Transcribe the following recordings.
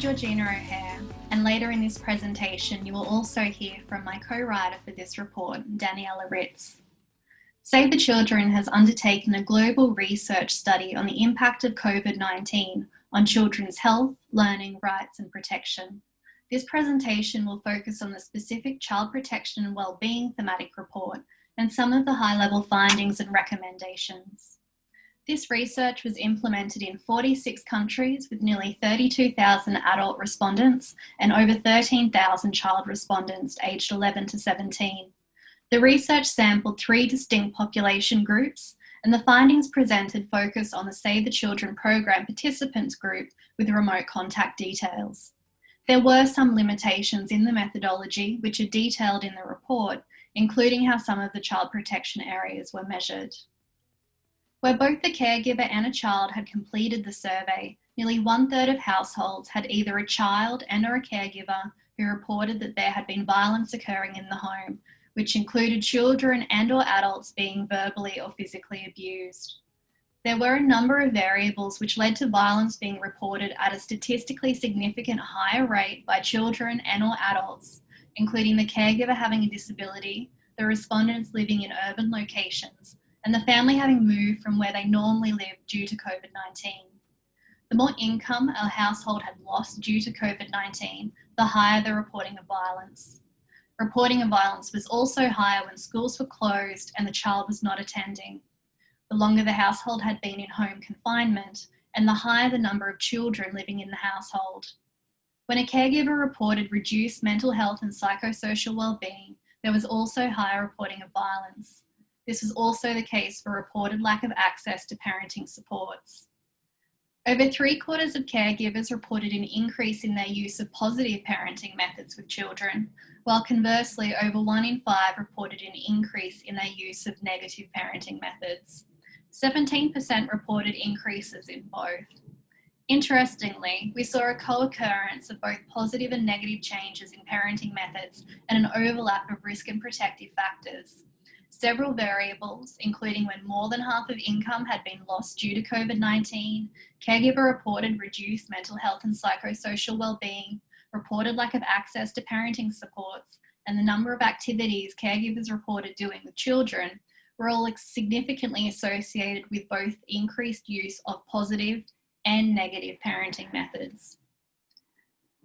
Georgina O'Hare, and later in this presentation you will also hear from my co-writer for this report, Daniela Ritz. Save the Children has undertaken a global research study on the impact of COVID-19 on children's health, learning, rights and protection. This presentation will focus on the specific child protection and wellbeing thematic report and some of the high-level findings and recommendations. This research was implemented in 46 countries with nearly 32,000 adult respondents and over 13,000 child respondents aged 11 to 17. The research sampled three distinct population groups and the findings presented focus on the Save the Children program participants group with remote contact details. There were some limitations in the methodology which are detailed in the report, including how some of the child protection areas were measured. Where both the caregiver and a child had completed the survey, nearly one third of households had either a child and or a caregiver who reported that there had been violence occurring in the home, which included children and or adults being verbally or physically abused. There were a number of variables which led to violence being reported at a statistically significant higher rate by children and or adults, including the caregiver having a disability, the respondents living in urban locations, and the family having moved from where they normally lived due to COVID-19. The more income a household had lost due to COVID-19, the higher the reporting of violence. Reporting of violence was also higher when schools were closed and the child was not attending. The longer the household had been in home confinement, and the higher the number of children living in the household. When a caregiver reported reduced mental health and psychosocial well-being, there was also higher reporting of violence. This was also the case for reported lack of access to parenting supports. Over three quarters of caregivers reported an increase in their use of positive parenting methods with children, while conversely, over one in five reported an increase in their use of negative parenting methods. 17% reported increases in both. Interestingly, we saw a co-occurrence of both positive and negative changes in parenting methods and an overlap of risk and protective factors several variables, including when more than half of income had been lost due to COVID-19, caregiver reported reduced mental health and psychosocial well-being, reported lack of access to parenting supports, and the number of activities caregivers reported doing with children were all significantly associated with both increased use of positive and negative parenting methods.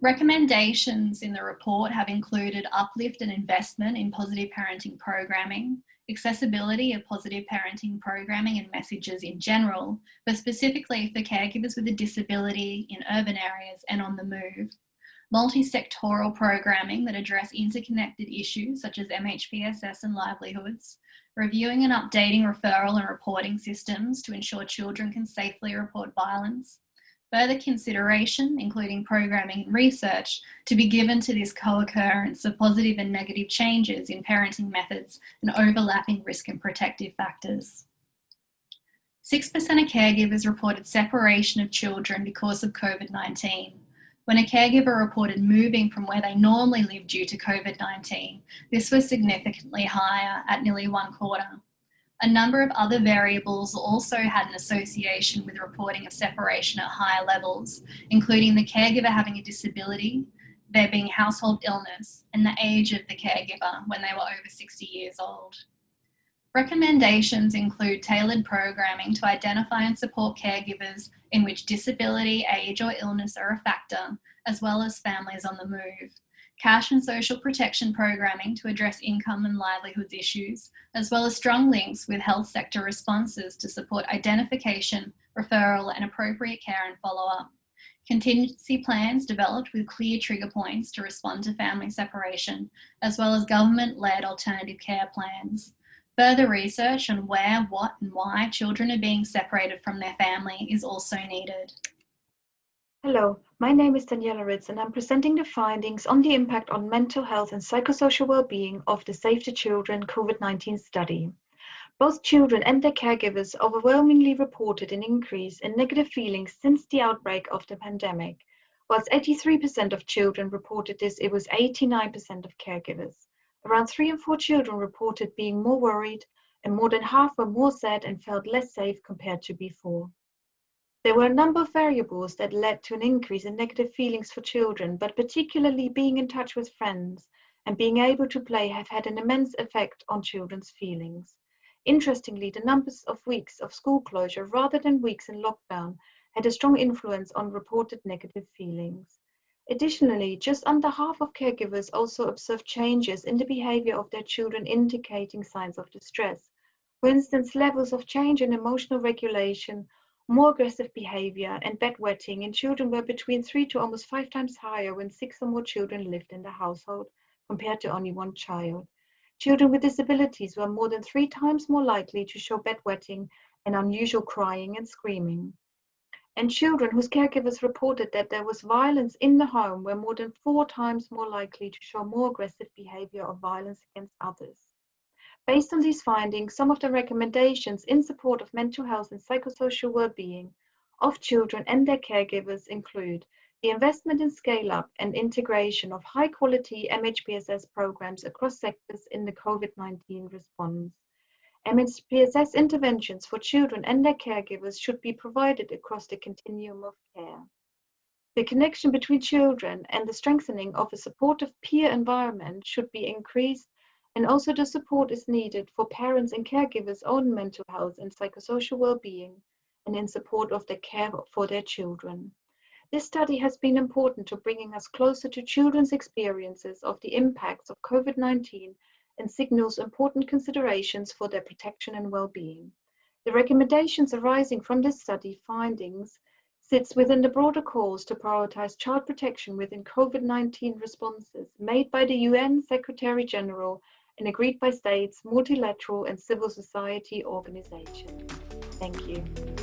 Recommendations in the report have included uplift and investment in positive parenting programming, accessibility of positive parenting programming and messages in general, but specifically for caregivers with a disability in urban areas and on the move. Multi-sectoral programming that address interconnected issues such as MHPSS and livelihoods, reviewing and updating referral and reporting systems to ensure children can safely report violence, further consideration, including programming and research, to be given to this co-occurrence of positive and negative changes in parenting methods and overlapping risk and protective factors. 6% of caregivers reported separation of children because of COVID-19. When a caregiver reported moving from where they normally live due to COVID-19, this was significantly higher at nearly one quarter. A number of other variables also had an association with reporting of separation at higher levels, including the caregiver having a disability, there being household illness, and the age of the caregiver when they were over 60 years old. Recommendations include tailored programming to identify and support caregivers in which disability, age or illness are a factor, as well as families on the move, cash and social protection programming to address income and livelihoods issues, as well as strong links with health sector responses to support identification, referral and appropriate care and follow-up. Contingency plans developed with clear trigger points to respond to family separation, as well as government-led alternative care plans. Further research on where, what and why children are being separated from their family is also needed. Hello, my name is Daniela Ritz and I'm presenting the findings on the impact on mental health and psychosocial well-being of the Save the Children COVID-19 study. Both children and their caregivers overwhelmingly reported an increase in negative feelings since the outbreak of the pandemic. Whilst 83% of children reported this, it was 89% of caregivers. Around three in four children reported being more worried and more than half were more sad and felt less safe compared to before. There were a number of variables that led to an increase in negative feelings for children, but particularly being in touch with friends and being able to play have had an immense effect on children's feelings. Interestingly, the numbers of weeks of school closure rather than weeks in lockdown had a strong influence on reported negative feelings. Additionally, just under half of caregivers also observed changes in the behavior of their children indicating signs of distress. For instance, levels of change in emotional regulation more aggressive behavior and bedwetting in children were between three to almost five times higher when six or more children lived in the household compared to only one child. Children with disabilities were more than three times more likely to show bedwetting and unusual crying and screaming. And children whose caregivers reported that there was violence in the home were more than four times more likely to show more aggressive behavior or violence against others. Based on these findings, some of the recommendations in support of mental health and psychosocial well-being of children and their caregivers include the investment in scale-up and integration of high-quality MHPSS programs across sectors in the COVID-19 response. MHPSS interventions for children and their caregivers should be provided across the continuum of care. The connection between children and the strengthening of a supportive peer environment should be increased and also the support is needed for parents and caregivers' own mental health and psychosocial well-being and in support of the care for their children. This study has been important to bringing us closer to children's experiences of the impacts of COVID-19 and signals important considerations for their protection and well-being. The recommendations arising from this study findings sits within the broader calls to prioritize child protection within COVID-19 responses made by the UN Secretary General and agreed by states, multilateral and civil society organizations. Thank you.